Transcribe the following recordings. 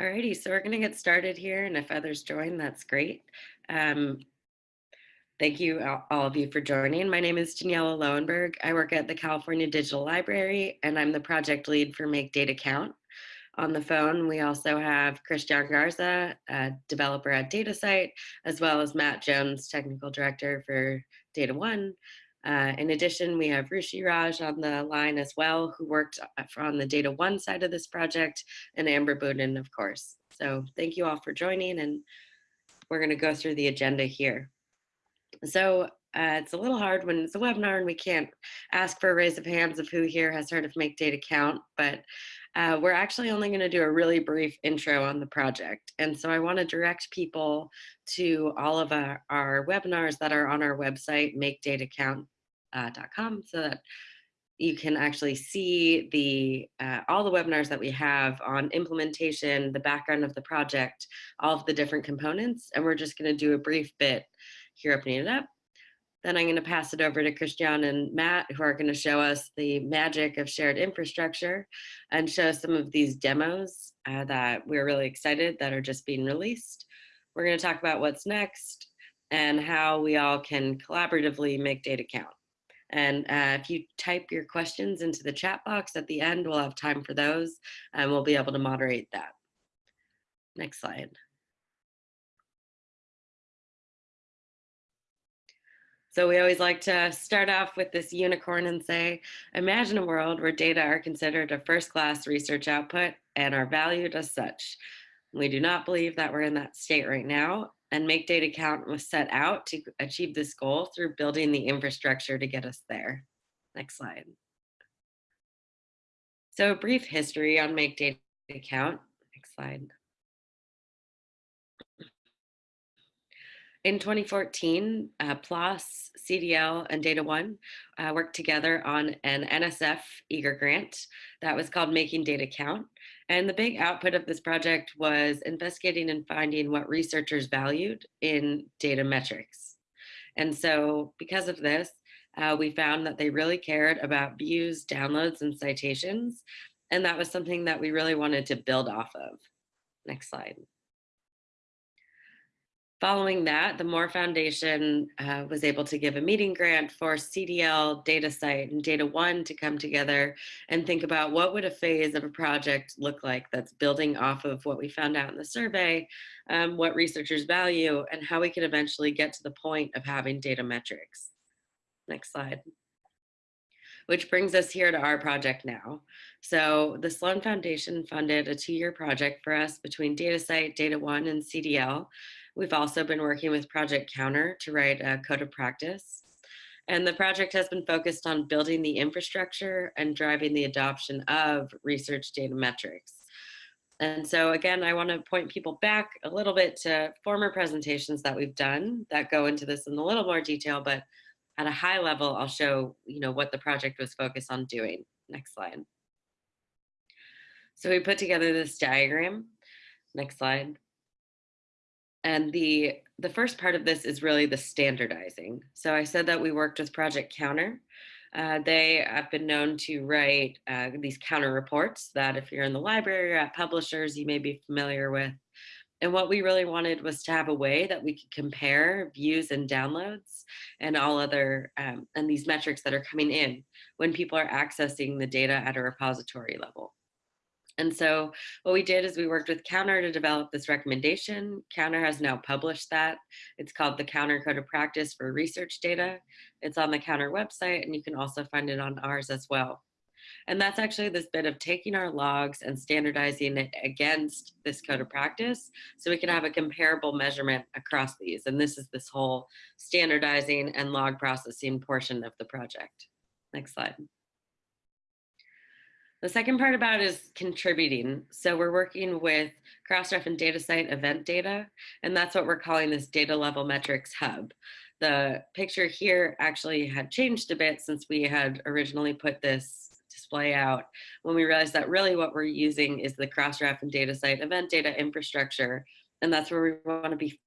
Alrighty, so we're going to get started here, and if others join, that's great. Um, thank you, all of you, for joining. My name is Daniela Lowenberg. I work at the California Digital Library, and I'm the project lead for Make Data Count. On the phone, we also have Christian Garza, a developer at DataCite, as well as Matt Jones, technical director for Data One, uh, in addition, we have Rushi Raj on the line as well, who worked uh, on the Data One side of this project, and Amber Budden, of course. So thank you all for joining, and we're going to go through the agenda here. So uh, it's a little hard when it's a webinar and we can't ask for a raise of hands of who here has heard of Make Data Count, but uh, we're actually only going to do a really brief intro on the project. And so I want to direct people to all of our, our webinars that are on our website, makedatacount.com, uh, so that you can actually see the uh, all the webinars that we have on implementation, the background of the project, all of the different components. And we're just going to do a brief bit here opening it up then I'm going to pass it over to Christian and Matt, who are going to show us the magic of shared infrastructure and show some of these demos uh, that we're really excited that are just being released. We're going to talk about what's next and how we all can collaboratively make data count. And uh, if you type your questions into the chat box at the end, we'll have time for those and we'll be able to moderate that. Next slide. So we always like to start off with this unicorn and say, imagine a world where data are considered a first class research output and are valued as such. We do not believe that we're in that state right now and Make Data Count was set out to achieve this goal through building the infrastructure to get us there. Next slide. So a brief history on Make Data Count. Next slide. In 2014, uh, PLOS, CDL, and Data One uh, worked together on an NSF eager grant that was called Making Data Count. And the big output of this project was investigating and finding what researchers valued in data metrics. And so because of this, uh, we found that they really cared about views, downloads, and citations. And that was something that we really wanted to build off of. Next slide. Following that, the Moore Foundation uh, was able to give a meeting grant for CDL, DataCite, and Data One to come together and think about what would a phase of a project look like that's building off of what we found out in the survey, um, what researchers value, and how we can eventually get to the point of having data metrics. Next slide which brings us here to our project now. So the Sloan Foundation funded a two-year project for us between DataCite, Data One, and CDL We've also been working with Project Counter to write a code of practice. And the project has been focused on building the infrastructure and driving the adoption of research data metrics. And so again, I wanna point people back a little bit to former presentations that we've done that go into this in a little more detail, but at a high level, I'll show you know, what the project was focused on doing. Next slide. So we put together this diagram. Next slide. And the, the first part of this is really the standardizing. So I said that we worked with Project Counter. Uh, they have been known to write uh, these counter reports that if you're in the library or at publishers, you may be familiar with. And what we really wanted was to have a way that we could compare views and downloads and all other, um, and these metrics that are coming in when people are accessing the data at a repository level. And so what we did is we worked with Counter to develop this recommendation. Counter has now published that. It's called the Counter Code of Practice for Research Data. It's on the Counter website and you can also find it on ours as well. And that's actually this bit of taking our logs and standardizing it against this code of practice so we can have a comparable measurement across these. And this is this whole standardizing and log processing portion of the project. Next slide. The second part about is contributing. So we're working with Crossref and DataCite event data, and that's what we're calling this data level metrics hub. The picture here actually had changed a bit since we had originally put this display out when we realized that really what we're using is the Crossref and DataCite event data infrastructure, and that's where we want to be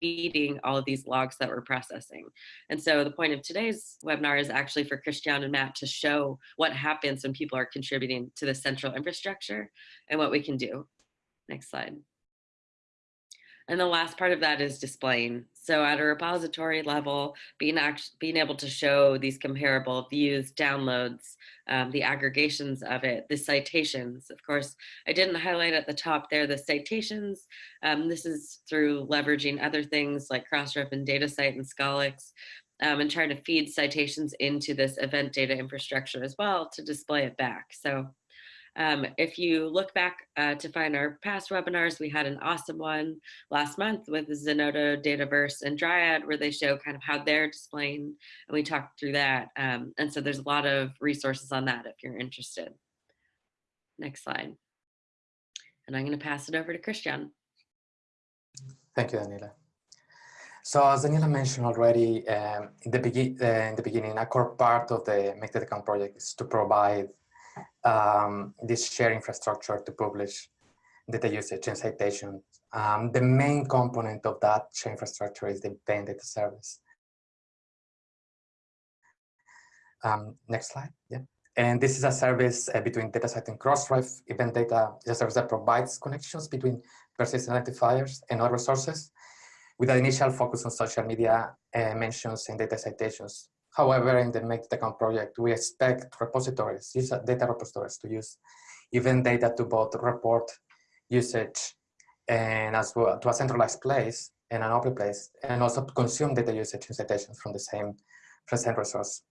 feeding all of these logs that we're processing. And so the point of today's webinar is actually for Christian and Matt to show what happens when people are contributing to the central infrastructure and what we can do. Next slide. And the last part of that is displaying. So at a repository level, being, act being able to show these comparable views, downloads, um, the aggregations of it, the citations. Of course, I didn't highlight at the top there the citations. Um, this is through leveraging other things like Crossref and DataCite and Scholix um, and trying to feed citations into this event data infrastructure as well to display it back. So um, if you look back uh, to find our past webinars, we had an awesome one last month with Zenodo, Dataverse, and Dryad, where they show kind of how they're displaying, and we talked through that. Um, and so there's a lot of resources on that if you're interested. Next slide. And I'm going to pass it over to Christian. Thank you, Daniela. So as Daniela mentioned already um, in, the uh, in the beginning, a core part of the Make project is to provide um, this shared infrastructure to publish data usage and citations. Um, the main component of that shared infrastructure is the event data service. Um, next slide, yeah. And this is a service uh, between DataCite and Crossref. Event data is a service that provides connections between persistent identifiers and other sources with an initial focus on social media uh, mentions and data citations However, in the Count project, we expect repositories, data repositories to use event data to both report usage and as well to a centralized place and an open place, and also to consume data usage and citations from the same present resource.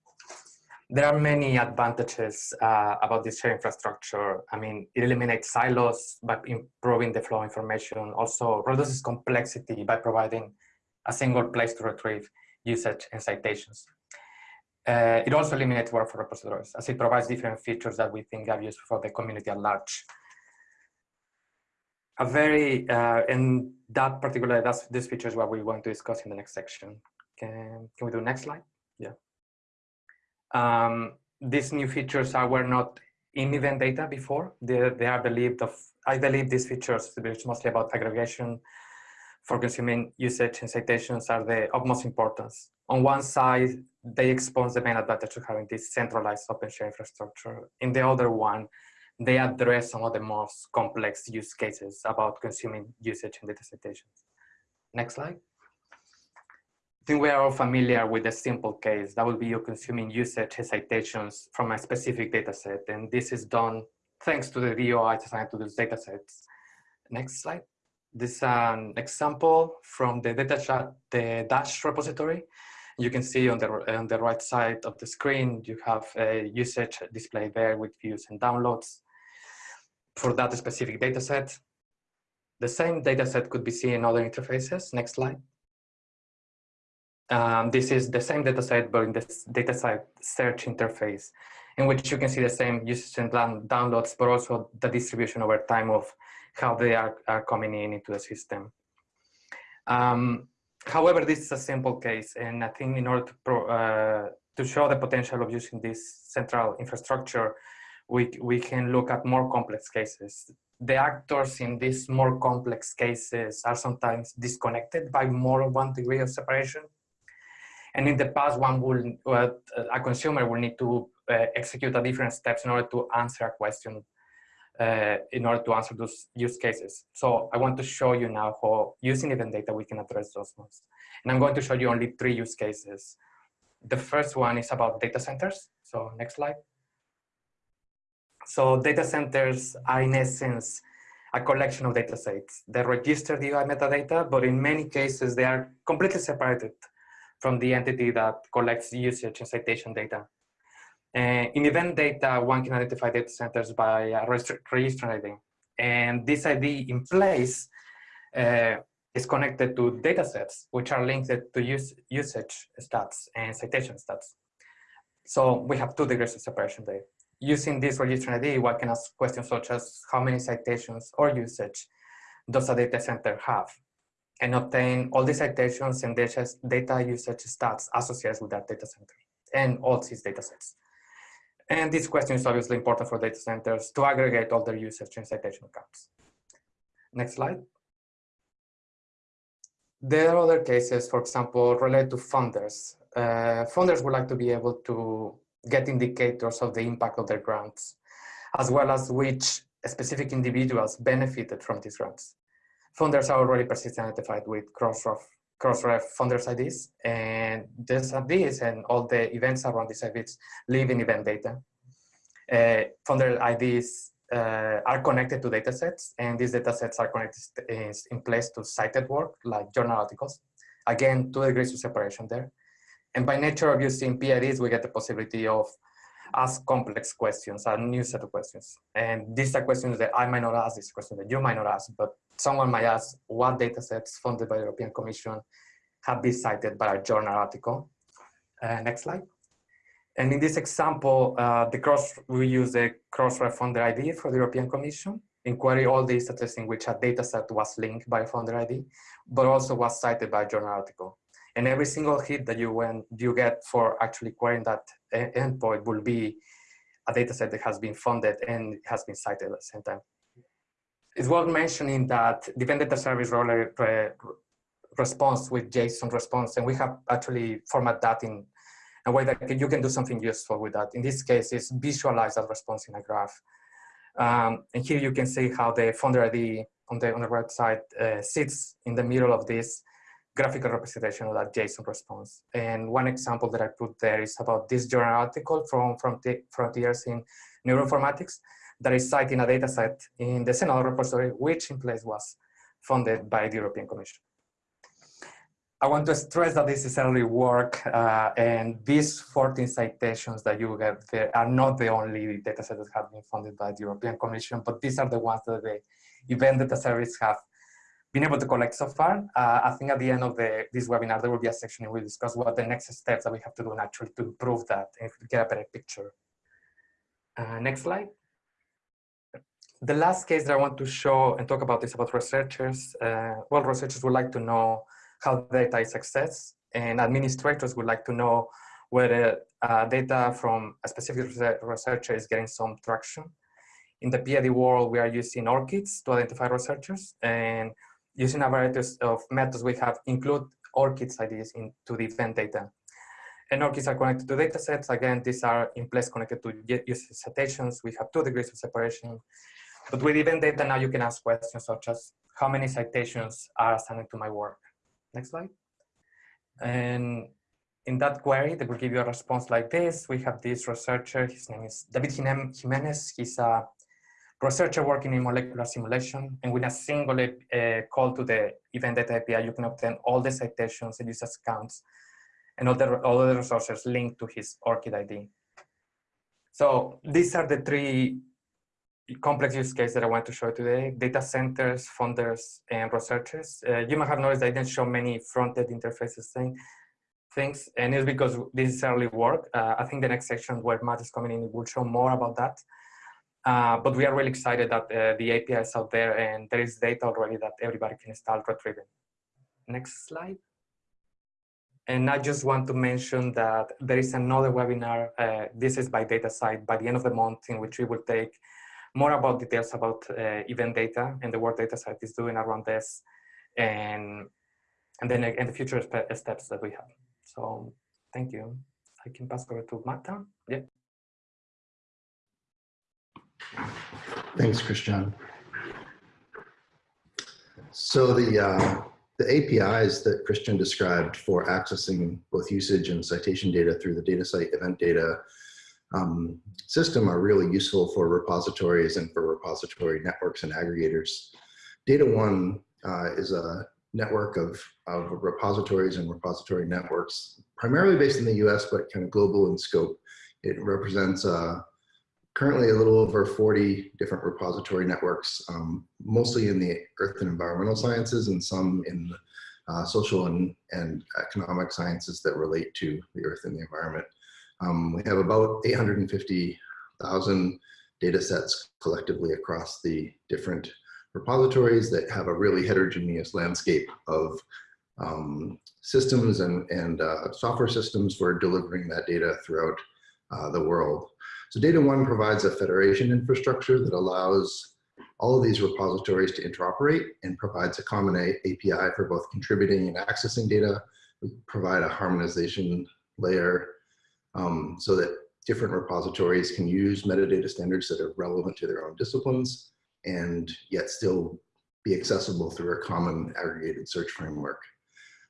There are many advantages uh, about this shared infrastructure. I mean, it eliminates silos by improving the flow of information, also reduces complexity by providing a single place to retrieve usage and citations. Uh, it also eliminates work for repositories as it provides different features that we think are useful for the community at large. A very, uh, and that particular, that's, this feature is what we want to discuss in the next section. Can, can we do next slide? Yeah. Um, these new features are, were not in event data before. They, they are believed of, I believe these features, which mostly about aggregation for consuming usage and citations are the utmost importance. On one side, they expose the main advantage of having this centralized open share infrastructure. In the other one, they address some of the most complex use cases about consuming usage and data citations. Next slide. I think we are all familiar with the simple case. That would be you consuming usage citations from a specific data set. And this is done thanks to the DOI assigned to those data sets. Next slide. This is an example from the data chat, the Dash repository. You can see on the, on the right side of the screen, you have a usage displayed there with views and downloads for that specific data set. The same data set could be seen in other interfaces. Next slide. Um, this is the same data set, but in this data set search interface, in which you can see the same usage and downloads, but also the distribution over time of how they are, are coming in into the system. Um, however, this is a simple case, and I think in order to, pro, uh, to show the potential of using this central infrastructure, we, we can look at more complex cases. The actors in these more complex cases are sometimes disconnected by more than one degree of separation. And in the past, one will, uh, a consumer will need to uh, execute a different steps in order to answer a question uh, in order to answer those use cases. So I want to show you now how using event data we can address those ones. And I'm going to show you only three use cases. The first one is about data centers. So next slide. So data centers are in essence a collection of data sets. They register the UI metadata, but in many cases they are completely separated from the entity that collects usage and citation data. Uh, in event data, one can identify data centers by a registrar ID. And this ID in place uh, is connected to data sets, which are linked to use, usage stats and citation stats. So we have two degrees of separation there. Using this registrar ID, one can ask questions such as how many citations or usage does a data center have? And obtain all the citations and data usage stats associated with that data center and all these data sets. And this question is obviously important for data centers to aggregate all their usage and citation counts. Next slide. There are other cases, for example, related to funders. Uh, funders would like to be able to get indicators of the impact of their grants, as well as which specific individuals benefited from these grants. Funders are already persistently identified with Crossref, Crossref funders IDs, and these IDs and all the events around these IDs live in event data. Uh, funder IDs uh, are connected to datasets, and these datasets are connected in, in place to cited work, like journal articles. Again, two degrees of separation there. And by nature of using PIDs, we get the possibility of ask complex questions, a new set of questions. And these are questions that I might not ask, these questions that you might not ask, but someone might ask what data sets funded by the European Commission have been cited by a journal article. Uh, next slide. And in this example, uh, the cross, we use the Crossref funder ID for the European Commission, inquiry all the statistics in which a data set was linked by a funder ID, but also was cited by a journal article. And every single hit that you, when, you get for actually querying that endpoint will be a data set that has been funded and has been cited at the same time. It's worth mentioning that data service roller response with JSON response, and we have actually format that in a way that you can do something useful with that. In this case, is visualize that response in a graph. Um, and here you can see how the funder ID on the on the right side uh, sits in the middle of this graphical representation of that JSON response. And one example that I put there is about this journal article from, from Frontiers in Neuroinformatics that is citing a data set in the Zenodo repository, which in place was funded by the European Commission. I want to stress that this is early work uh, and these 14 citations that you get there are not the only data sets that have been funded by the European Commission, but these are the ones that the event data service have been able to collect so far. Uh, I think at the end of the, this webinar, there will be a section where we discuss what the next steps that we have to do naturally to improve that and get a better picture. Uh, next slide. The last case that I want to show and talk about is about researchers. Uh, well, researchers would like to know how data is accessed and administrators would like to know whether uh, data from a specific researcher is getting some traction. In the PID world, we are using ORCIDs to identify researchers and using a variety of methods we have include ORCIDs IDs into the event data. And ORCIDs are connected to data sets. Again, these are in place connected to user citations. We have two degrees of separation. But with event data, now you can ask questions such as how many citations are assigned to my work? Next slide. And in that query, they will give you a response like this. We have this researcher, his name is David Jimenez. He's a researcher working in molecular simulation, and with a single uh, call to the event data API, you can obtain all the citations and users counts and all the, all the resources linked to his ORCID ID. So these are the three complex use cases that I want to show today, data centers, funders, and researchers. Uh, you might have noticed I didn't show many front-end interfaces thing, things, and it's because this is early work. Uh, I think the next section where Matt is coming in will show more about that. Uh, but we are really excited that uh, the API is out there and there is data already that everybody can start retrieving. Next slide. And I just want to mention that there is another webinar, uh, this is by DataCite, by the end of the month in which we will take more about details about uh, event data and the work DataCite is doing around this and, and then and the future steps that we have. So thank you. I can pass over to Marta. Yeah. Thanks, Christian. So the, uh, the APIs that Christian described for accessing both usage and citation data through the DataCite event data um, system are really useful for repositories and for repository networks and aggregators. Data One uh, is a network of, of repositories and repository networks, primarily based in the US, but kind of global in scope. It represents uh, currently a little over 40 different repository networks, um, mostly in the earth and environmental sciences and some in uh, social and, and economic sciences that relate to the earth and the environment. Um, we have about 850,000 data sets collectively across the different repositories that have a really heterogeneous landscape of um, systems and, and uh, software systems for delivering that data throughout uh, the world. So Data One provides a federation infrastructure that allows all of these repositories to interoperate and provides a common API for both contributing and accessing data. We provide a harmonization layer um, so that different repositories can use metadata standards that are relevant to their own disciplines. and yet still be accessible through a common aggregated search framework.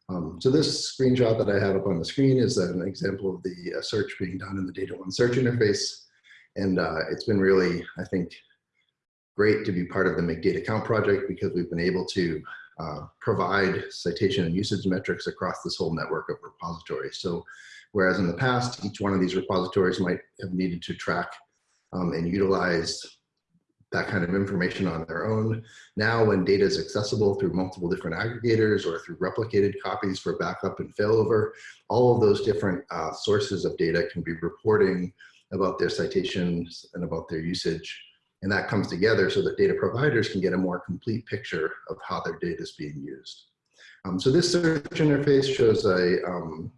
Um, so this screenshot that I have up on the screen is an example of the uh, search being done in the Data One search interface. And uh, it's been really, I think, great to be part of the Make Data Count project because we've been able to uh, provide citation and usage metrics across this whole network of repositories. So whereas in the past, each one of these repositories might have needed to track um, and utilize that kind of information on their own. Now, when data is accessible through multiple different aggregators or through replicated copies for backup and failover, all of those different uh, sources of data can be reporting about their citations and about their usage. And that comes together so that data providers can get a more complete picture of how their data is being used. Um, so this search interface shows a, um,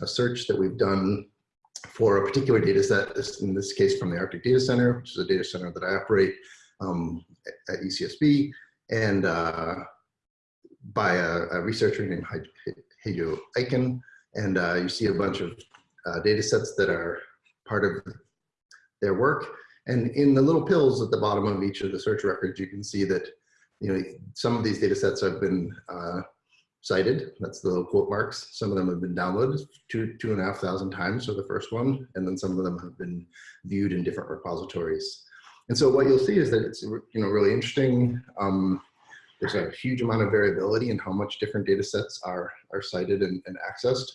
a search that we've done for a particular data set, in this case from the Arctic Data Center, which is a data center that I operate um, at UCSB, and uh, by a, a, researcher named Hajo Eicken. And uh, you see a bunch of uh, data sets that are part of their work. And in the little pills at the bottom of each of the search records, you can see that you know some of these data sets have been uh, cited. That's the little quote marks. Some of them have been downloaded two, two and a half thousand times for the first one. And then some of them have been viewed in different repositories. And so what you'll see is that it's you know really interesting. Um, there's a huge amount of variability in how much different data sets are, are cited and, and accessed.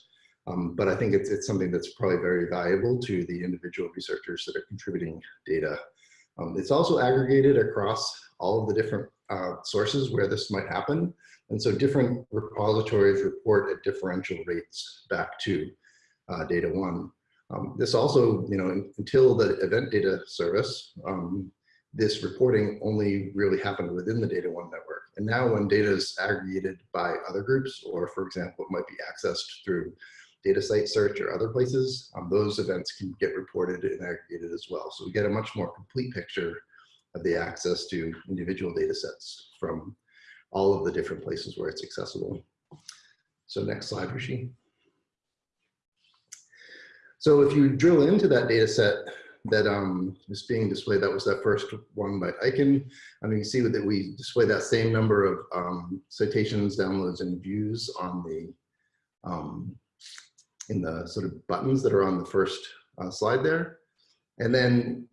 Um, but I think it's, it's something that's probably very valuable to the individual researchers that are contributing data. Um, it's also aggregated across all of the different uh, sources where this might happen. And so different repositories report at differential rates back to uh, data one. Um, this also, you know, until the event data service, um, this reporting only really happened within the data one network. And now when data is aggregated by other groups, or for example, it might be accessed through DataCite search or other places, um, those events can get reported and aggregated as well. So we get a much more complete picture of the access to individual data sets from all of the different places where it's accessible. So next slide, Rishi. So if you drill into that data set that um, is being displayed, that was that first one by Eicken. I mean, you see that we display that same number of um, citations, downloads, and views on the um, in the sort of buttons that are on the first uh, slide there. And then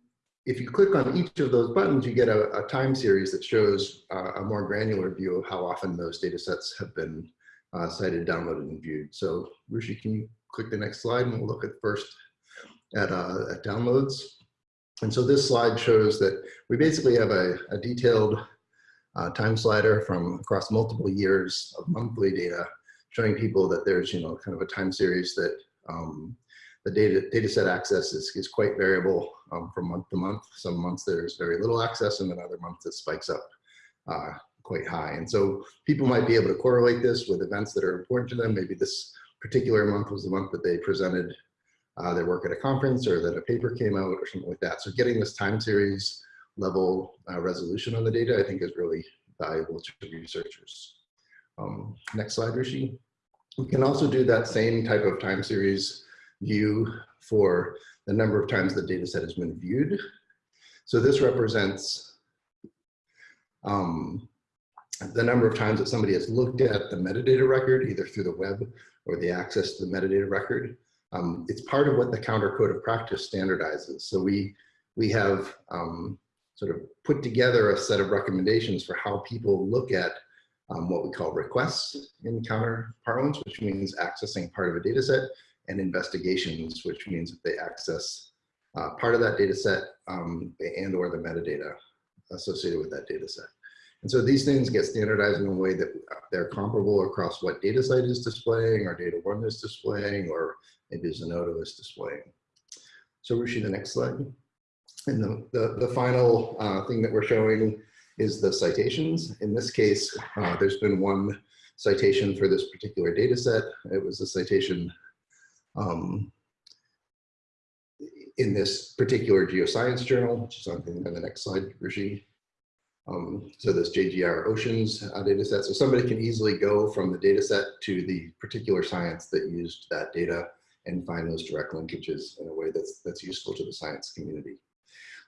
if you click on each of those buttons, you get a, a time series that shows uh, a more granular view of how often those data sets have been uh, cited, downloaded, and viewed. So Rushi, can you click the next slide and we'll look at first at, uh, at downloads. And so this slide shows that we basically have a, a detailed uh, time slider from across multiple years of monthly data showing people that there's, you know, kind of a time series that um, the data, data set access is, is quite variable um, from month to month. Some months there's very little access and then other months it spikes up uh, quite high. And so people might be able to correlate this with events that are important to them. Maybe this particular month was the month that they presented uh, their work at a conference or that a paper came out or something like that. So getting this time series level uh, resolution on the data, I think is really valuable to researchers. Um, next slide, Rishi. We can also do that same type of time series view for the number of times the data set has been viewed. So this represents um, the number of times that somebody has looked at the metadata record, either through the web or the access to the metadata record. Um, it's part of what the counter code of practice standardizes. So we, we have um, sort of put together a set of recommendations for how people look at um, what we call requests in counter parlance, which means accessing part of a data set, and investigations, which means that they access uh, part of that data set um, and or the metadata associated with that data set. And so these things get standardized in a way that they're comparable across what DataCite is displaying or Data One is displaying or maybe Zenodo is displaying. So Rushi, the next slide. And the, the, the final uh, thing that we're showing is the citations. In this case, uh, there's been one citation for this particular data set. It was a citation um, in this particular geoscience journal, which is on the next slide, Raji. Um, so this JGR Oceans uh, data set. So somebody can easily go from the data set to the particular science that used that data and find those direct linkages in a way that's, that's useful to the science community.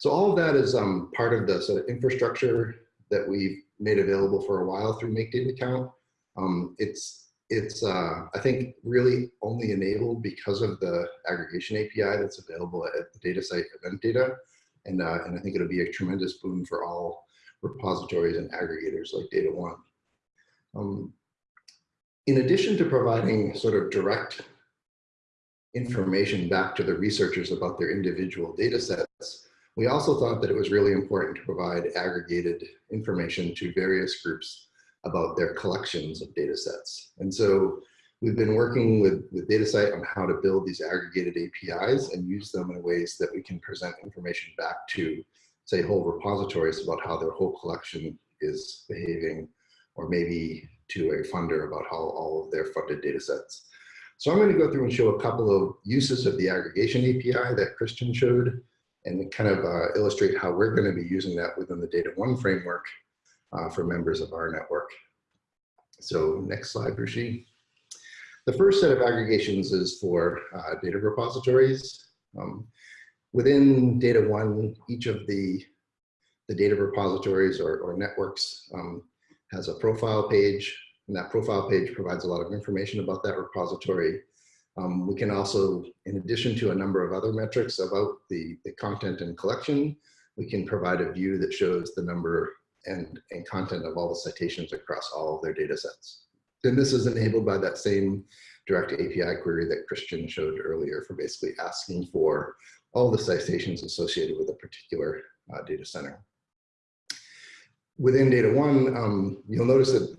So all of that is um, part of the sort of infrastructure that we've made available for a while through Make Data Count. Um, it's, it's uh, I think, really only enabled because of the aggregation API that's available at the DataCite event data. And, uh, and I think it'll be a tremendous boon for all repositories and aggregators like Data One. Um, in addition to providing sort of direct information back to the researchers about their individual data sets, we also thought that it was really important to provide aggregated information to various groups about their collections of data sets. And so we've been working with, with DataCite on how to build these aggregated APIs and use them in ways that we can present information back to, say, whole repositories about how their whole collection is behaving, or maybe to a funder about how all of their funded data sets. So I'm going to go through and show a couple of uses of the aggregation API that Christian showed and kind of uh, illustrate how we're going to be using that within the Data One framework uh, for members of our network. So next slide, Rishi. The first set of aggregations is for uh, data repositories. Um, within Data One, each of the, the data repositories or, or networks um, has a profile page, and that profile page provides a lot of information about that repository. Um, we can also, in addition to a number of other metrics about the, the content and collection, we can provide a view that shows the number and, and content of all the citations across all of their data sets. Then this is enabled by that same direct API query that Christian showed earlier for basically asking for all the citations associated with a particular uh, data center. Within Data One, um, you'll notice that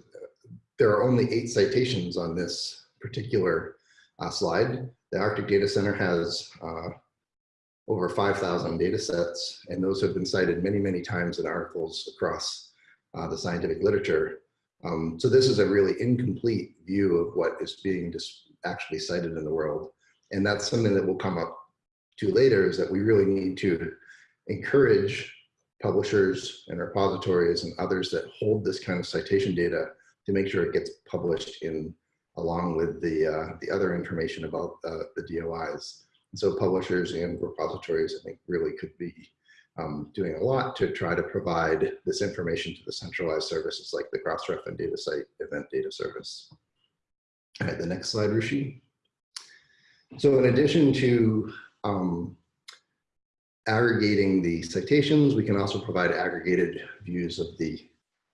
there are only eight citations on this particular uh, slide. The Arctic Data Center has uh, over 5,000 data sets, and those have been cited many, many times in articles across uh, the scientific literature. Um, so this is a really incomplete view of what is being actually cited in the world. And that's something that will come up to later is that we really need to encourage publishers and repositories and others that hold this kind of citation data to make sure it gets published in along with the, uh, the other information about uh, the DOIs. And so publishers and repositories, I think, really could be um, doing a lot to try to provide this information to the centralized services like the Crossref and DataCite event data service. All right, the next slide, Rishi. So in addition to um, aggregating the citations, we can also provide aggregated views of the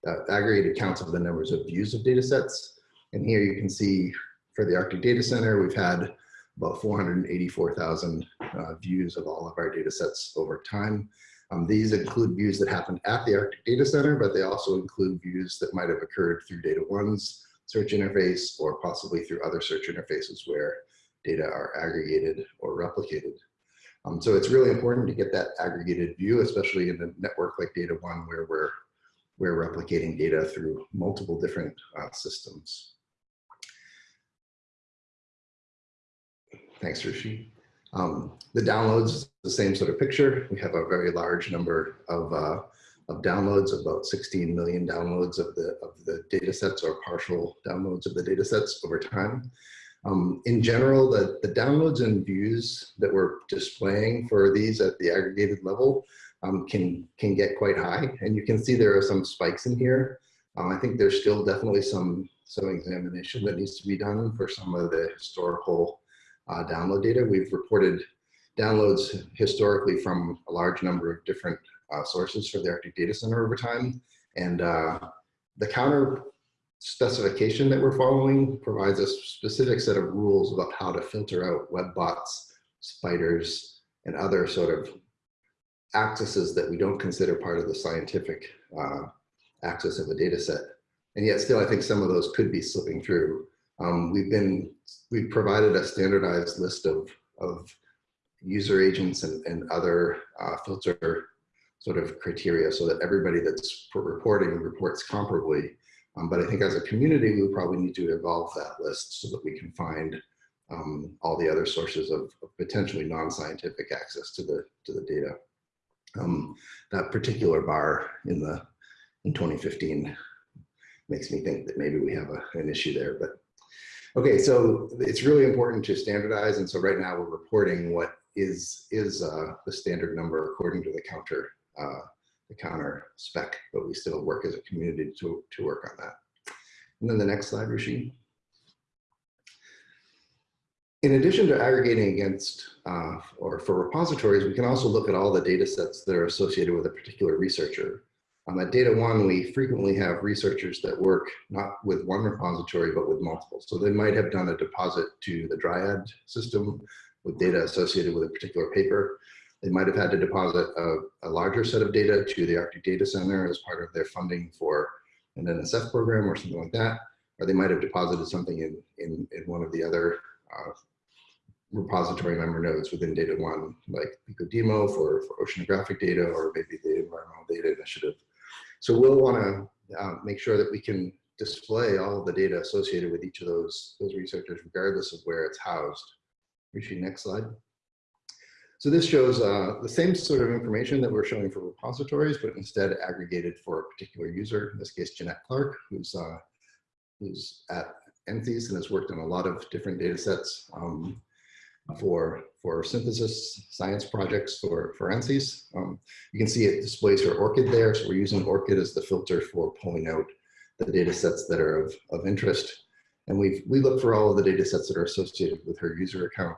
uh, aggregated counts of the numbers of views of data sets. And here you can see for the Arctic Data Center, we've had about 484,000 uh, views of all of our data sets over time. Um, these include views that happened at the Arctic Data Center, but they also include views that might have occurred through Data One's search interface or possibly through other search interfaces where data are aggregated or replicated. Um, so it's really important to get that aggregated view, especially in a network like Data One where we're, we're replicating data through multiple different uh, systems. Thanks, Rishi. Um, the downloads, the same sort of picture. We have a very large number of, uh, of downloads, about 16 million downloads of the, of the data sets or partial downloads of the data sets over time. Um, in general, the, the downloads and views that we're displaying for these at the aggregated level um, can, can get quite high. And you can see there are some spikes in here. Um, I think there's still definitely some, some examination that needs to be done for some of the historical uh, download data. We've reported downloads historically from a large number of different uh, sources for the Arctic Data Center over time. And uh, the counter specification that we're following provides a specific set of rules about how to filter out web bots, spiders, and other sort of accesses that we don't consider part of the scientific uh, access of a data set. And yet still, I think some of those could be slipping through. Um, we've been, we've provided a standardized list of, of user agents and, and other uh, filter sort of criteria so that everybody that's reporting reports comparably. Um, but I think as a community, we probably need to evolve that list so that we can find um, all the other sources of, of potentially non-scientific access to the, to the data. Um, that particular bar in the in 2015 makes me think that maybe we have a, an issue there, but Okay, so it's really important to standardize. And so right now we're reporting what is, is uh, the standard number according to the counter, uh, the counter spec, but we still work as a community to, to work on that. And then the next slide, Rishi. In addition to aggregating against uh, or for repositories, we can also look at all the data sets that are associated with a particular researcher. Um, at Data One, we frequently have researchers that work not with one repository, but with multiple. So they might have done a deposit to the Dryad system with data associated with a particular paper. They might have had to deposit a, a larger set of data to the Arctic Data Center as part of their funding for an NSF program or something like that. Or they might have deposited something in, in, in one of the other uh, repository member nodes within Data One, like BCO-DMO for, for oceanographic data or maybe the Environmental Data Initiative. So we'll want to uh, make sure that we can display all of the data associated with each of those, those researchers, regardless of where it's housed. Rishi, next slide. So this shows uh, the same sort of information that we're showing for repositories, but instead aggregated for a particular user, in this case, Jeanette Clark, who's, uh, who's at NCEAS and has worked on a lot of different data sets um, for, for synthesis science projects for, for NCEAS. Um, you can see it displays her ORCID there. So we're using ORCID as the filter for pulling out the data sets that are of, of interest. And we we look for all of the data sets that are associated with her user account.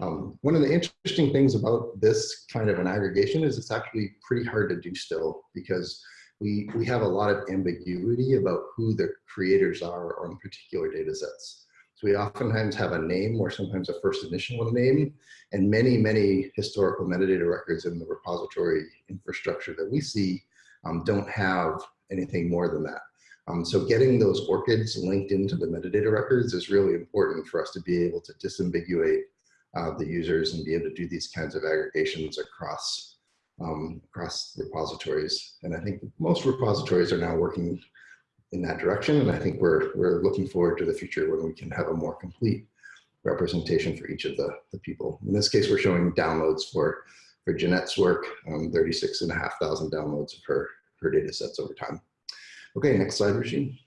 Um, one of the interesting things about this kind of an aggregation is it's actually pretty hard to do still because we, we have a lot of ambiguity about who the creators are on particular data sets. So we oftentimes have a name or sometimes a first initial of a name and many, many historical metadata records in the repository infrastructure that we see um, don't have anything more than that. Um, so getting those ORCIDs linked into the metadata records is really important for us to be able to disambiguate uh, the users and be able to do these kinds of aggregations across um, across repositories. And I think most repositories are now working in that direction. And I think we're, we're looking forward to the future when we can have a more complete representation for each of the, the people. In this case, we're showing downloads for, for Jeanette's work, um, 36 and a half thousand downloads of her, her data sets over time. Okay, next slide, Rishi.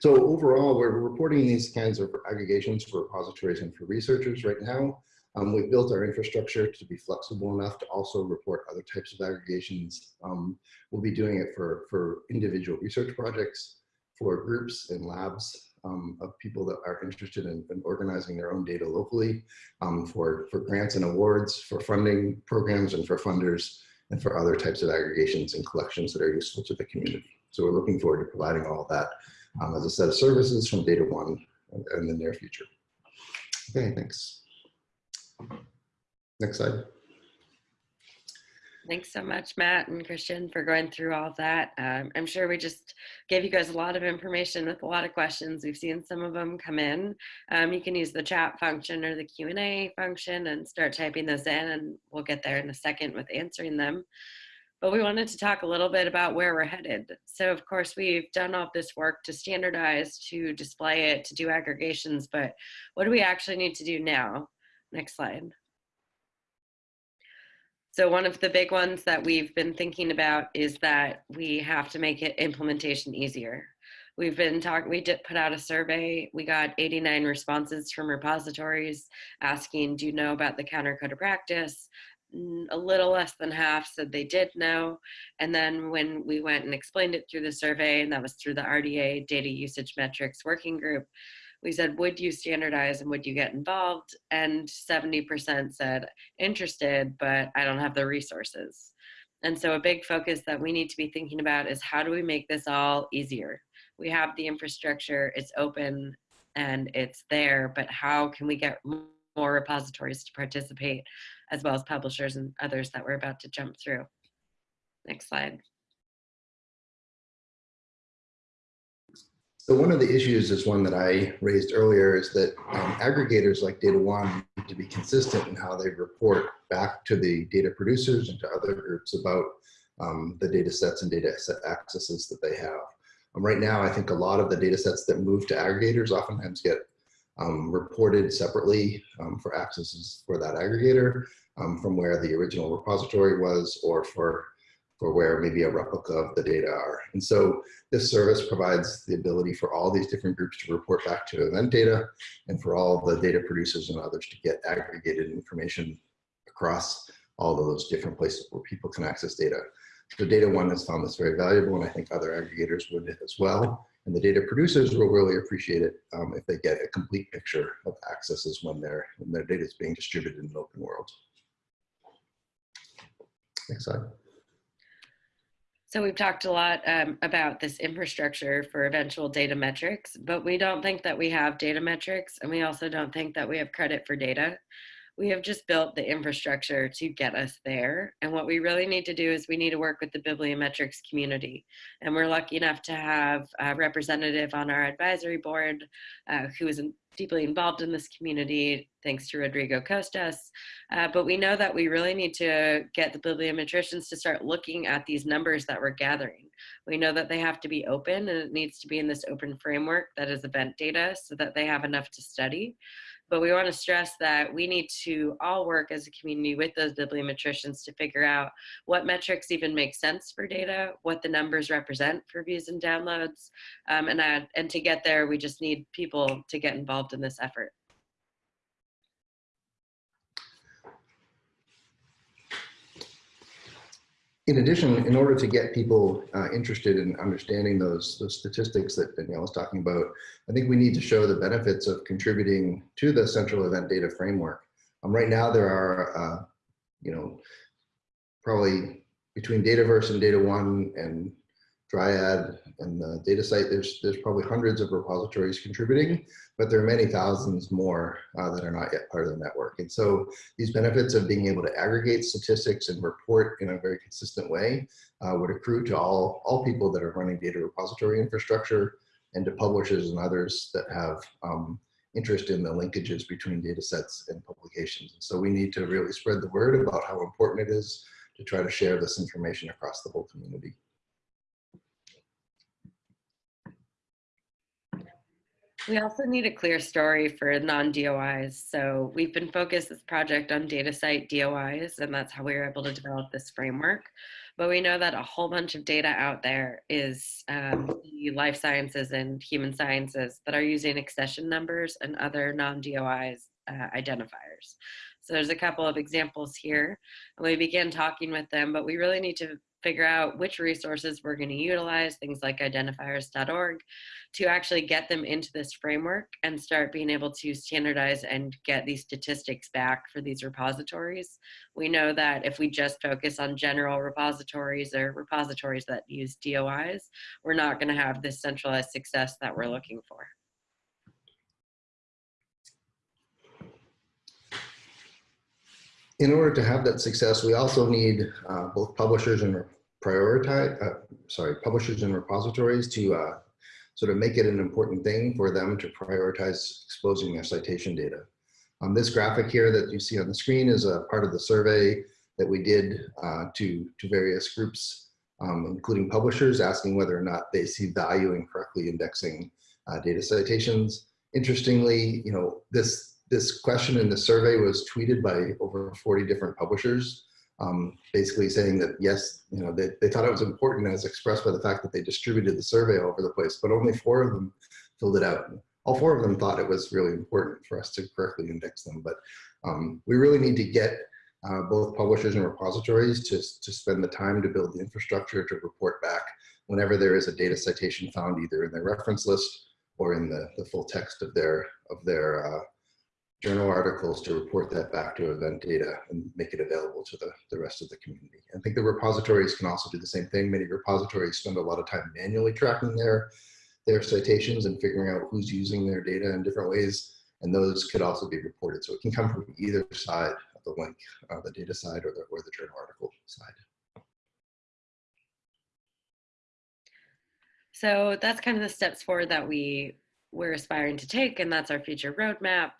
So overall, we're reporting these kinds of aggregations for repositories and for researchers right now. Um, we've built our infrastructure to be flexible enough to also report other types of aggregations. Um, we'll be doing it for, for individual research projects, for groups and labs um, of people that are interested in, in organizing their own data locally, um, for, for grants and awards, for funding programs and for funders, and for other types of aggregations and collections that are useful to the community. So we're looking forward to providing all that um, as a set of services from Data One in the near future. Okay, thanks. Next slide. Thanks so much, Matt and Christian, for going through all that. Um, I'm sure we just gave you guys a lot of information with a lot of questions. We've seen some of them come in. Um, you can use the chat function or the Q&A function and start typing those in and we'll get there in a second with answering them. But we wanted to talk a little bit about where we're headed. So of course, we've done all this work to standardize, to display it, to do aggregations, but what do we actually need to do now? Next slide. So one of the big ones that we've been thinking about is that we have to make it implementation easier. We've been talking, we did put out a survey. We got 89 responses from repositories asking, do you know about the counter code of practice? A little less than half said they did know. And then when we went and explained it through the survey, and that was through the RDA data usage metrics working group, we said, would you standardize and would you get involved? And 70% said interested, but I don't have the resources. And so a big focus that we need to be thinking about is how do we make this all easier? We have the infrastructure, it's open and it's there, but how can we get more repositories to participate as well as publishers and others that we're about to jump through? Next slide. So one of the issues is one that I raised earlier is that um, aggregators like Data One need to be consistent in how they report back to the data producers and to other groups about um, the data sets and data set accesses that they have. Um, right now, I think a lot of the data sets that move to aggregators oftentimes get um, reported separately um, for accesses for that aggregator um, from where the original repository was or for for where maybe a replica of the data are. And so this service provides the ability for all these different groups to report back to event data and for all the data producers and others to get aggregated information across all of those different places where people can access data. So Data One has found this very valuable, and I think other aggregators would as well. And the data producers will really appreciate it um, if they get a complete picture of accesses when, their when their data is being distributed in an open world. Next slide. So we've talked a lot um, about this infrastructure for eventual data metrics, but we don't think that we have data metrics, and we also don't think that we have credit for data. We have just built the infrastructure to get us there. And what we really need to do is we need to work with the bibliometrics community. And we're lucky enough to have a representative on our advisory board uh, who is deeply involved in this community, thanks to Rodrigo Costas. Uh, but we know that we really need to get the bibliometricians to start looking at these numbers that we're gathering. We know that they have to be open and it needs to be in this open framework that is event data so that they have enough to study. But we want to stress that we need to all work as a community with those bibliometricians to figure out what metrics even make sense for data, what the numbers represent for views and downloads. Um, and, and to get there, we just need people to get involved in this effort. In addition, in order to get people uh, interested in understanding those, those statistics that Danielle was talking about, I think we need to show the benefits of contributing to the central event data framework. Um, right now, there are, uh, you know, probably between Dataverse and DataONE and Dryad and the DataCite, there's, there's probably hundreds of repositories contributing, but there are many thousands more uh, that are not yet part of the network. And so these benefits of being able to aggregate statistics and report in a very consistent way uh, would accrue to all, all people that are running data repository infrastructure and to publishers and others that have um, interest in the linkages between data sets and publications. And so we need to really spread the word about how important it is to try to share this information across the whole community. We also need a clear story for non-DOIs. So we've been focused this project on DataCite DOIs, and that's how we were able to develop this framework. But we know that a whole bunch of data out there is um, the life sciences and human sciences that are using accession numbers and other non-DOIs uh, identifiers. So there's a couple of examples here. And we began talking with them, but we really need to figure out which resources we're going to utilize, things like identifiers.org, to actually get them into this framework and start being able to standardize and get these statistics back for these repositories. We know that if we just focus on general repositories or repositories that use DOIs, we're not going to have this centralized success that we're looking for. In order to have that success, we also need uh, both publishers and prioritize, uh, sorry, publishers and repositories to uh, sort of make it an important thing for them to prioritize exposing their citation data. On this graphic here that you see on the screen is a part of the survey that we did uh, to, to various groups, um, including publishers, asking whether or not they see value in correctly indexing uh, data citations. Interestingly, you know, this this question in the survey was tweeted by over 40 different publishers, um, basically saying that yes, you know, they, they thought it was important as expressed by the fact that they distributed the survey all over the place, but only four of them filled it out. All four of them thought it was really important for us to correctly index them, but um, we really need to get uh, both publishers and repositories to, to spend the time to build the infrastructure to report back whenever there is a data citation found either in their reference list or in the, the full text of their, of their uh, journal articles to report that back to event data and make it available to the, the rest of the community. I think the repositories can also do the same thing. Many repositories spend a lot of time manually tracking their, their citations and figuring out who's using their data in different ways. And those could also be reported. So it can come from either side of the link, uh, the data side or the, or the journal article side. So that's kind of the steps forward that we we're aspiring to take, and that's our future roadmap.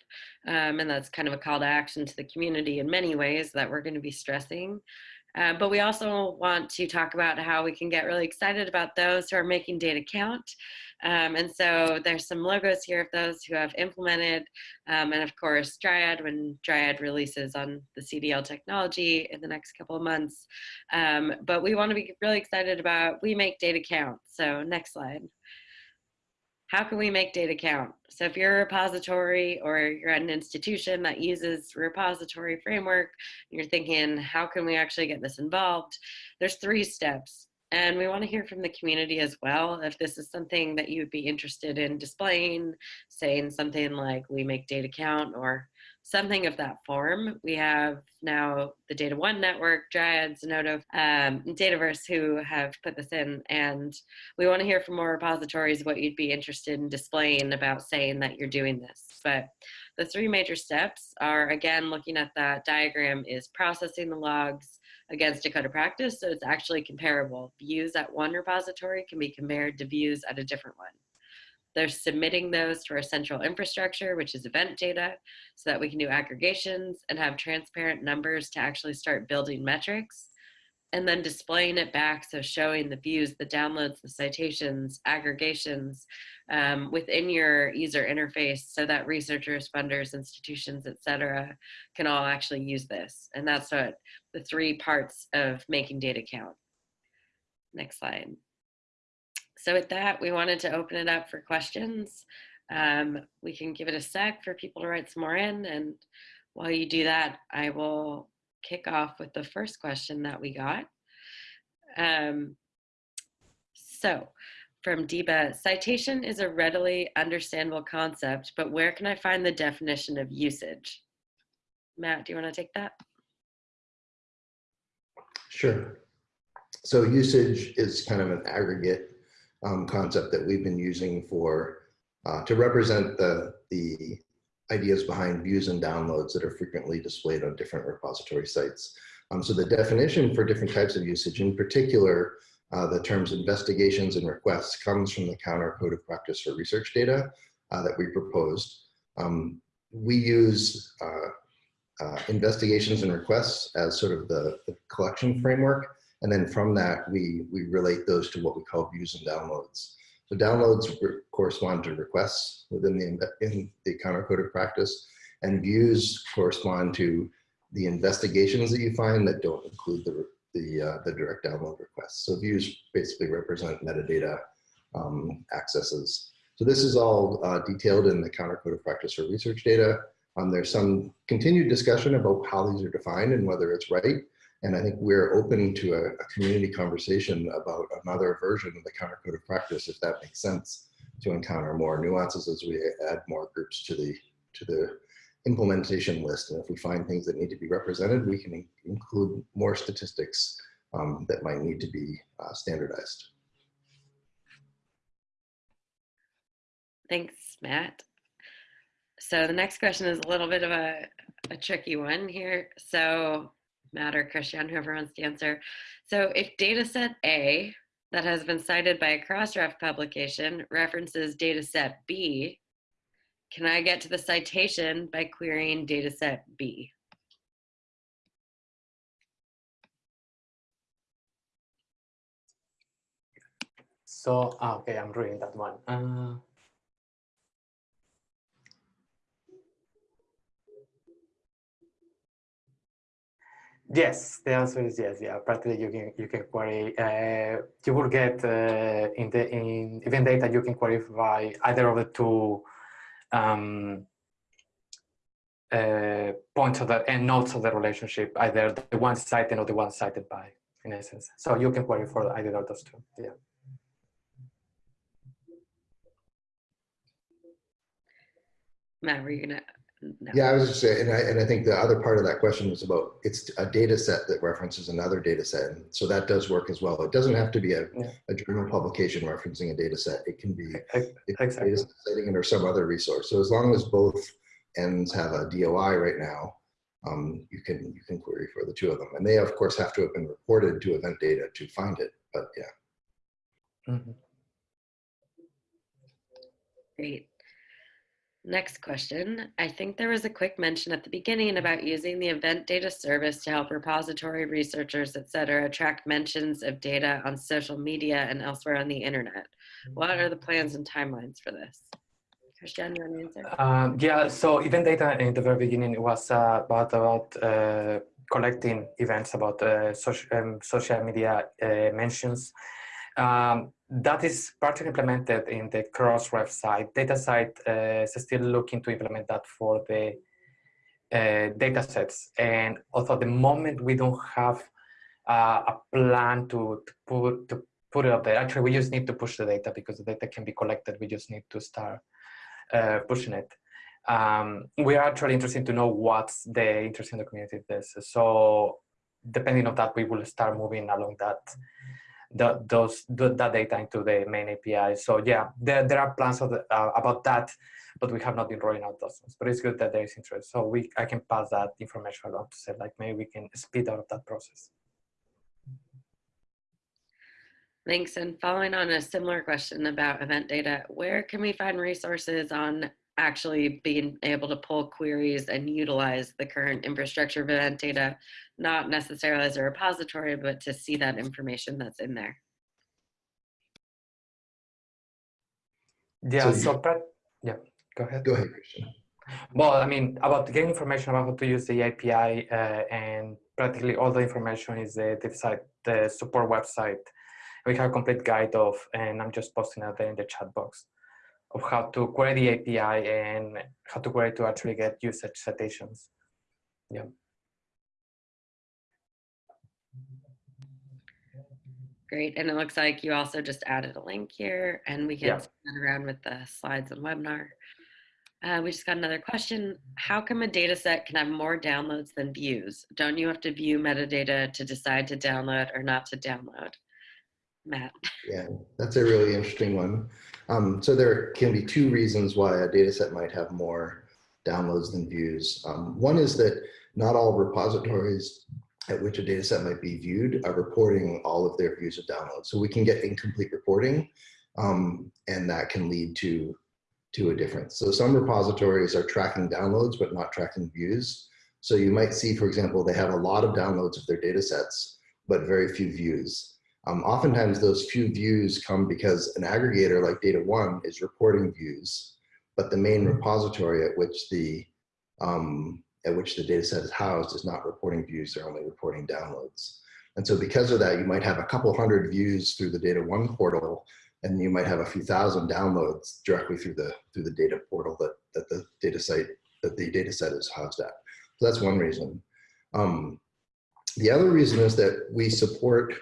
Um, and that's kind of a call to action to the community in many ways that we're going to be stressing. Uh, but we also want to talk about how we can get really excited about those who are making data count. Um, and so there's some logos here of those who have implemented, um, and of course Dryad when Dryad releases on the CDL technology in the next couple of months. Um, but we want to be really excited about we make data count. So next slide. How can we make data count? So if you're a repository or you're at an institution that uses repository framework, you're thinking, how can we actually get this involved? There's three steps. And we want to hear from the community as well. If this is something that you would be interested in displaying, saying something like we make data count or something of that form. We have now the DataONE Network, Dryad, Zenodo, um, Dataverse who have put this in. And we want to hear from more repositories what you'd be interested in displaying about saying that you're doing this. But the three major steps are, again, looking at that diagram is processing the logs, against a code of practice. So it's actually comparable. Views at one repository can be compared to views at a different one. They're submitting those to our central infrastructure, which is event data, so that we can do aggregations and have transparent numbers to actually start building metrics. And then displaying it back, so showing the views, the downloads, the citations, aggregations um, within your user interface so that researchers, funders, institutions, et cetera, can all actually use this. And that's what the three parts of making data count. Next slide. So with that, we wanted to open it up for questions. Um, we can give it a sec for people to write some more in. And while you do that, I will kick off with the first question that we got. Um, so from Deba, citation is a readily understandable concept, but where can I find the definition of usage? Matt, do you want to take that? Sure. So usage is kind of an aggregate um, concept that we've been using for uh, to represent the the ideas behind views and downloads that are frequently displayed on different repository sites. Um, so the definition for different types of usage, in particular, uh, the terms investigations and requests comes from the counter code of practice for research data uh, that we proposed. Um, we use uh, uh investigations and requests as sort of the, the collection framework and then from that, we, we relate those to what we call views and downloads. So downloads correspond to requests within the, in the counter code of practice, and views correspond to the investigations that you find that don't include the, the, uh, the direct download requests. So views basically represent metadata um, accesses. So this is all uh, detailed in the counter code of practice for research data. Um, there's some continued discussion about how these are defined and whether it's right. And I think we're open to a, a, community conversation about another version of the counter code of practice, if that makes sense, to encounter more nuances as we add more groups to the to the implementation list. And if we find things that need to be represented, we can in include more statistics um, that might need to be uh, standardized. Thanks, Matt. So the next question is a little bit of a, a tricky one here. So Matt or Christian, whoever wants to answer. So if dataset A that has been cited by a Crossref publication references dataset B, can I get to the citation by querying dataset B? So, ah, okay, I'm reading that one. Uh, Yes, the answer is yes. Yeah, practically you can you can query. Uh, you will get uh, in the in event data you can query by either of the two um, uh, points of the and nodes of the relationship, either the one cited or the one cited by, in essence. So you can query for either of those two. Yeah. Matt, were you gonna no. Yeah, I was just saying, and I, and I think the other part of that question was about it's a data set that references another data set. And so that does work as well. It doesn't have to be a, yeah. a journal publication referencing a data set. It can be exactly. data citing it or some other resource. So as long as both ends have a DOI right now, um, you can you can query for the two of them. And they of course have to have been reported to event data to find it. But yeah. Mm -hmm. Great. Next question. I think there was a quick mention at the beginning about using the event data service to help repository researchers, et cetera, track mentions of data on social media and elsewhere on the internet. What are the plans and timelines for this? Christian, you want to answer? Um, yeah, so event data in the very beginning was uh, about, about uh, collecting events about uh, social, um, social media uh, mentions. Um, that is partially implemented in the Crossref side. DataCite uh, is still looking to implement that for the uh, data sets. And although the moment we don't have uh, a plan to, to, put, to put it up there, actually we just need to push the data because the data can be collected. We just need to start uh, pushing it. Um, we are actually interested to know what's the interest in the community this. So depending on that, we will start moving along that the, those the, that data into the main API. So yeah, there, there are plans the, uh, about that, but we have not been rolling out those ones. But it's good that there is interest. So we I can pass that information along to say like maybe we can speed up that process. Thanks. And following on a similar question about event data, where can we find resources on actually being able to pull queries and utilize the current infrastructure of event data, not necessarily as a repository, but to see that information that's in there. Yeah, So so, but, yeah, go ahead. Go ahead, Christian. Well, I mean, about getting information about how to use the API uh, and practically all the information is the, the site, the support website. We have a complete guide of, and I'm just posting out there in the chat box of how to query the API and how to query to actually get usage citations. Yeah. Great. And it looks like you also just added a link here and we can Yeah. spin around with the slides and webinar. Uh, we just got another question. How come a data set can have more downloads than views? Don't you have to view metadata to decide to download or not to download? Matt. Yeah, that's a really interesting one. Um, so there can be two reasons why a data set might have more downloads than views. Um, one is that not all repositories at which a data set might be viewed are reporting all of their views of downloads. So we can get incomplete reporting um, and that can lead to, to a difference. So some repositories are tracking downloads but not tracking views. So you might see, for example, they have a lot of downloads of their data sets, but very few views. Um, oftentimes those few views come because an aggregator like DataONE is reporting views, but the main repository at which the um, at which the data set is housed is not reporting views, they're only reporting downloads. And so because of that, you might have a couple hundred views through the DataONE portal, and you might have a few thousand downloads directly through the through the data portal that, that the data site that the data set is housed at. So that's one reason. Um, the other reason is that we support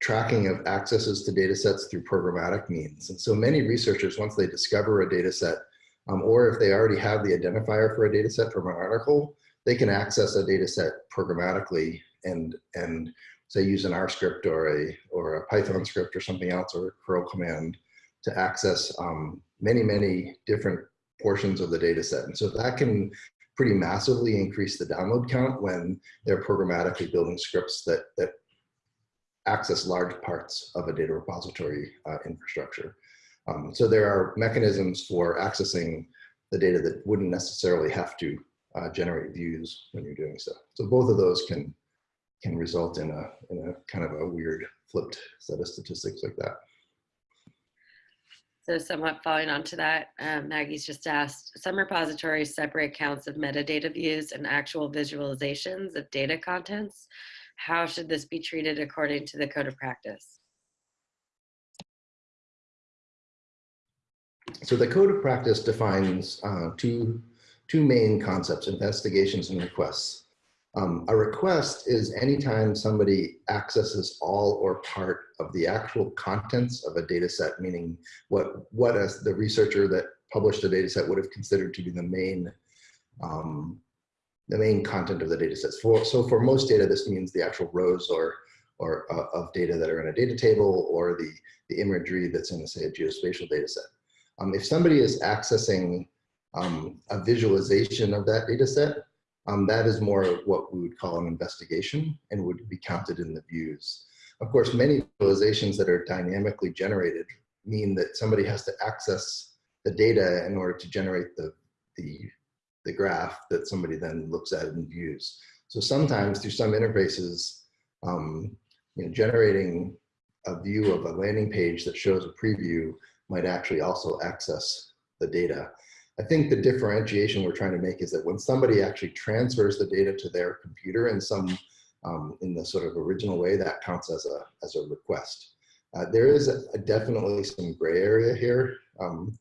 tracking of accesses to data sets through programmatic means. And so many researchers, once they discover a data set, um, or if they already have the identifier for a data set from an article, they can access a data set programmatically and, and say use an R script or a, or a Python script or something else or a curl command to access um, many, many different portions of the data set. And so that can pretty massively increase the download count when they're programmatically building scripts that, that access large parts of a data repository uh, infrastructure. Um, so there are mechanisms for accessing the data that wouldn't necessarily have to uh, generate views when you're doing so. So both of those can can result in a in a kind of a weird flipped set of statistics like that. So somewhat following on to that, um, Maggie's just asked, some repositories separate counts of metadata views and actual visualizations of data contents. How should this be treated according to the code of practice? So the code of practice defines uh, two, two main concepts, investigations and requests. Um, a request is anytime somebody accesses all or part of the actual contents of a data set, meaning what, what as the researcher that published the data set would have considered to be the main, um, the main content of the data sets. For, so for most data, this means the actual rows or, or uh, of data that are in a data table or the, the imagery that's in, say, a geospatial data set. Um, if somebody is accessing um, a visualization of that data set, um, that is more what we would call an investigation and would be counted in the views. Of course, many visualizations that are dynamically generated mean that somebody has to access the data in order to generate the, the, the graph that somebody then looks at and views. So sometimes through some interfaces, um, you know, generating a view of a landing page that shows a preview might actually also access the data. I think the differentiation we're trying to make is that when somebody actually transfers the data to their computer in some, um, in the sort of original way, that counts as a, as a request. Uh, there is a, a definitely some gray area here. Um,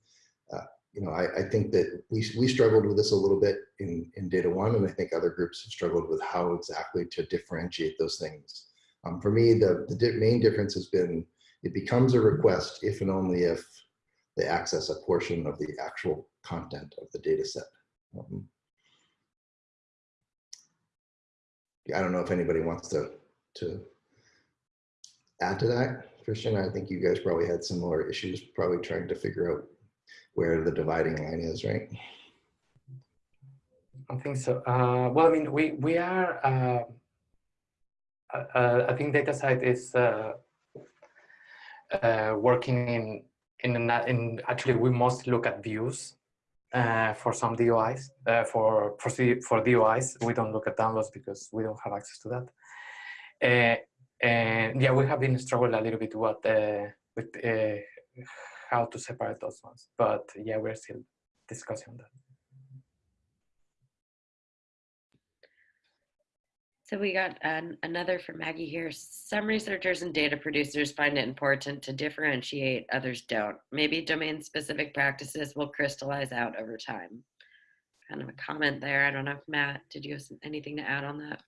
you know, I, I, think that we, we struggled with this a little bit in, in DataONE, and I think other groups have struggled with how exactly to differentiate those things. Um, for me, the, the di main difference has been it becomes a request if and only if they access a portion of the actual content of the data set. Um, I don't know if anybody wants to, to add to that. Christian, I think you guys probably had similar issues, probably trying to figure out where the dividing line is, right? I think so. Uh, well, I mean, we we are. Uh, uh, uh I think DataCite is uh, uh, working in in in actually we mostly look at views for some DOIs for for for DOIs. We don't look at downloads because we don't have access to that. And yeah, we have been struggling a little bit what, with how to separate those ones. But yeah, we're still discussing that. So we got an, another from Maggie here. Some researchers and data producers find it important to differentiate, others don't. Maybe domain specific practices will crystallize out over time. Kind of a comment there. I don't know if Matt, did you have anything to add on that?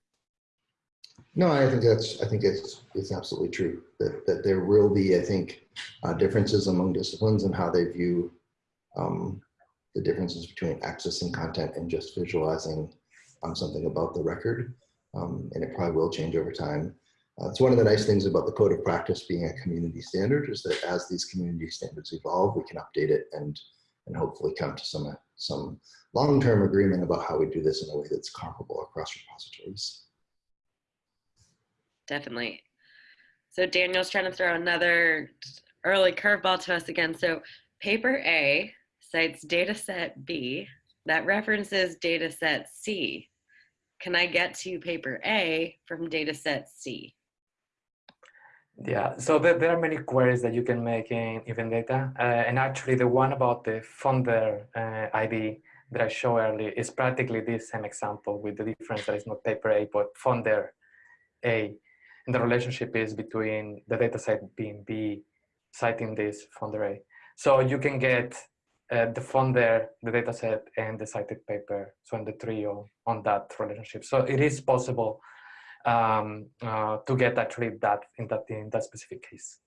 No, I think that's, I think it's, it's absolutely true that, that there will be, I think, uh, differences among disciplines and how they view um, the differences between accessing content and just visualizing um, something about the record. Um, and it probably will change over time. Uh, it's one of the nice things about the code of practice being a community standard is that as these community standards evolve, we can update it and, and hopefully come to some, some long-term agreement about how we do this in a way that's comparable across repositories definitely. So Daniel's trying to throw another early curveball to us again. So paper A cites data set B that references data set C. Can I get to paper A from data set C? Yeah, so there, there are many queries that you can make in event data. Uh, and actually the one about the funder uh, ID that I showed earlier is practically this same example with the difference that it's not paper A, but funder A. And the relationship is between the dataset being B citing this funder A. So you can get uh, the funder, the dataset, and the cited paper, so in the trio on that relationship. So it is possible um, uh, to get actually that in that in that specific case.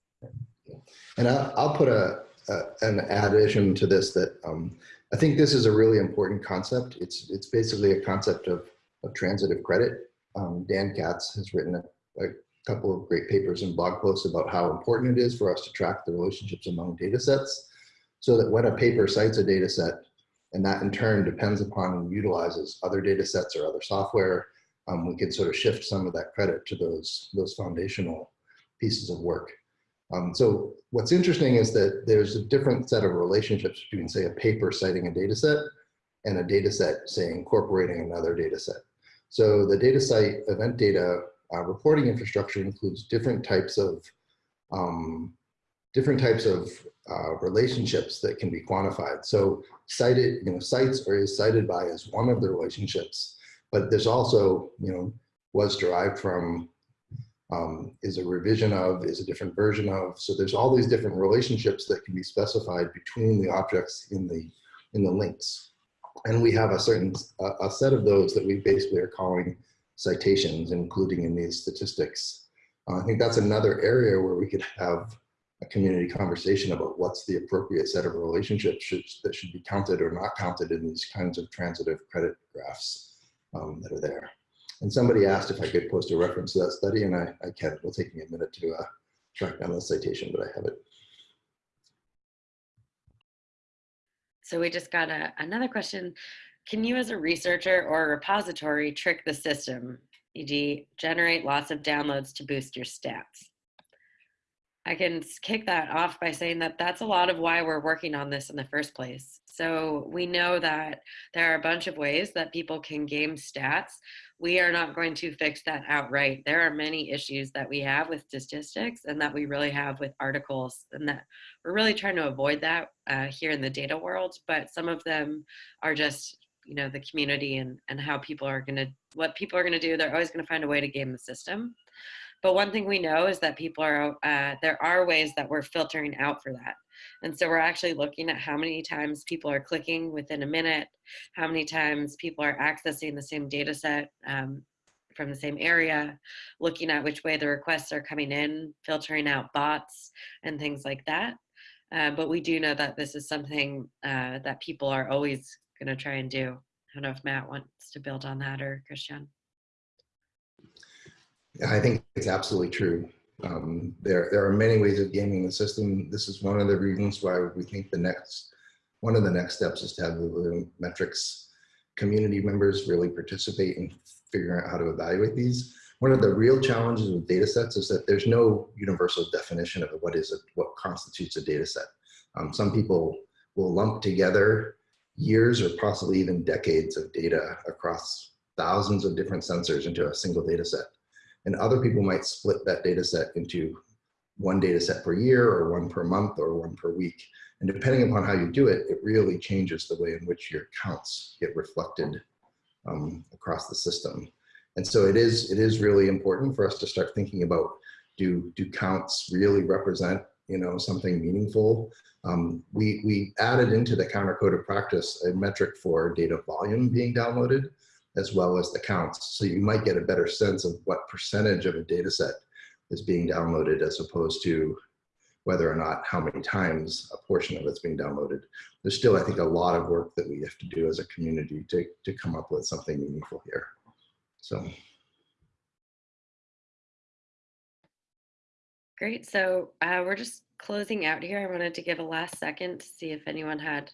And I'll, I'll put a, a, an addition to this that um, I think this is a really important concept. It's it's basically a concept of, of transitive credit. Um, Dan Katz has written a, a couple of great papers and blog posts about how important it is for us to track the relationships among data sets so that when a paper cites a data set and that in turn depends upon and utilizes other data sets or other software, um, we can sort of shift some of that credit to those, those foundational pieces of work. Um, so what's interesting is that there's a different set of relationships between say a paper citing a data set and a data set say incorporating another data set. So the DataCite event data uh, reporting infrastructure includes different types of um, different types of uh, relationships that can be quantified. So cited, you know, cites or is cited by as one of the relationships, but there's also, you know, was derived from, um, is a revision of, is a different version of. So there's all these different relationships that can be specified between the objects in the in the links. And we have a certain a, a set of those that we basically are calling citations, including in these statistics. Uh, I think that's another area where we could have a community conversation about what's the appropriate set of relationships should, that should be counted or not counted in these kinds of transitive credit graphs um, that are there. And somebody asked if I could post a reference to that study, and I, I can. It'll take me a minute to uh, track down the citation, but I have it. So we just got a, another question can you as a researcher or a repository trick the system, e.g. generate lots of downloads to boost your stats? I can kick that off by saying that that's a lot of why we're working on this in the first place. So we know that there are a bunch of ways that people can game stats. We are not going to fix that outright. There are many issues that we have with statistics and that we really have with articles and that we're really trying to avoid that uh, here in the data world, but some of them are just you know the community and and how people are going to what people are going to do they're always going to find a way to game the system But one thing we know is that people are, uh, there are ways that we're filtering out for that. And so we're actually looking at how many times people are clicking within a minute, how many times people are accessing the same data set um, from the same area, looking at which way the requests are coming in, filtering out bots and things like that. Uh, but we do know that this is something uh, that people are always going to try and do. I don't know if Matt wants to build on that or Christian. I think it's absolutely true. Um, there, there are many ways of gaming the system. This is one of the reasons why we think the next, one of the next steps is to have the metrics community members really participate in figuring out how to evaluate these. One of the real challenges with data sets is that there's no universal definition of what is a, what constitutes a data set. Um, some people will lump together years or possibly even decades of data across thousands of different sensors into a single data set. And other people might split that data set into one data set per year or one per month or one per week. And depending upon how you do it, it really changes the way in which your counts get reflected um, across the system. And so it is, it is really important for us to start thinking about do, do counts really represent you know, something meaningful? Um, we, we added into the counter code of practice a metric for data volume being downloaded as well as the counts. So you might get a better sense of what percentage of a data set is being downloaded as opposed to whether or not how many times a portion of it's being downloaded. There's still, I think, a lot of work that we have to do as a community to, to come up with something meaningful here. So. Great. So uh, we're just closing out here. I wanted to give a last second to see if anyone had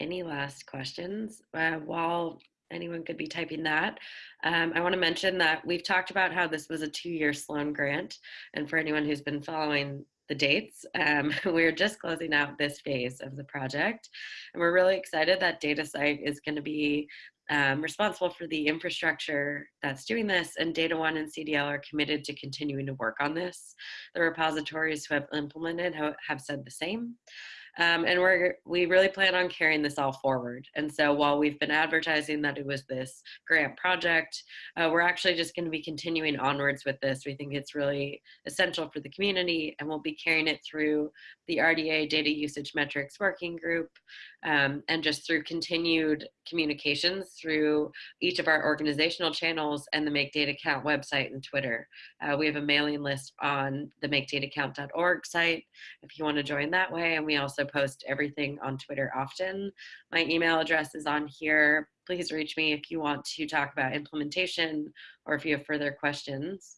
any last questions. Uh, while anyone could be typing that, um, I want to mention that we've talked about how this was a two-year Sloan grant. And for anyone who's been following the dates, um, we're just closing out this phase of the project. And we're really excited that DataCite is going to be um, responsible for the infrastructure that's doing this and DataONE and CDL are committed to continuing to work on this. The repositories who have implemented have said the same. Um, and we're, we really plan on carrying this all forward. And so while we've been advertising that it was this grant project, uh, we're actually just gonna be continuing onwards with this. We think it's really essential for the community and we'll be carrying it through the RDA data usage metrics working group um, and just through continued communications through each of our organizational channels and the Make Data Count website and Twitter. Uh, we have a mailing list on the makedatacount.org site if you want to join that way. And we also post everything on Twitter often. My email address is on here. Please reach me if you want to talk about implementation or if you have further questions.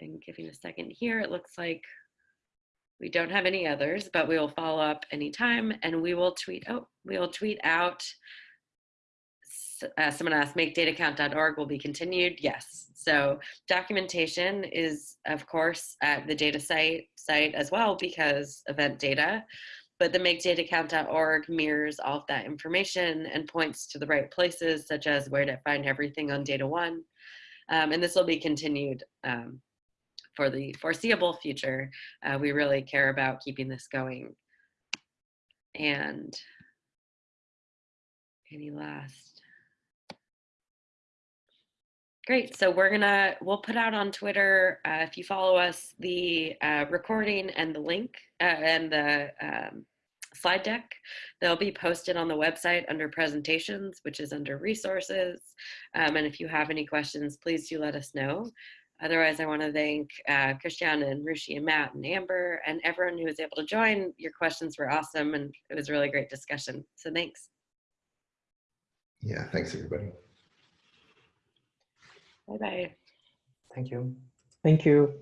And giving a second here, it looks like we don't have any others, but we will follow up anytime and we will tweet, oh, we will tweet out. Uh, someone asked, makedatacount.org will be continued. Yes. So documentation is, of course, at the DataCite site as well because event data, but the makedatacount.org mirrors all of that information and points to the right places, such as where to find everything on DataONE. Um, and this will be continued um, for the foreseeable future, uh, we really care about keeping this going. And any last? Great, so we're gonna, we'll put out on Twitter, uh, if you follow us, the uh, recording and the link uh, and the um, slide deck. They'll be posted on the website under presentations, which is under resources. Um, and if you have any questions, please do let us know. Otherwise, I want to thank uh, Christian and Rushi and Matt and Amber and everyone who was able to join. Your questions were awesome and it was a really great discussion. So thanks. Yeah, thanks everybody. Bye-bye. Thank you. Thank you.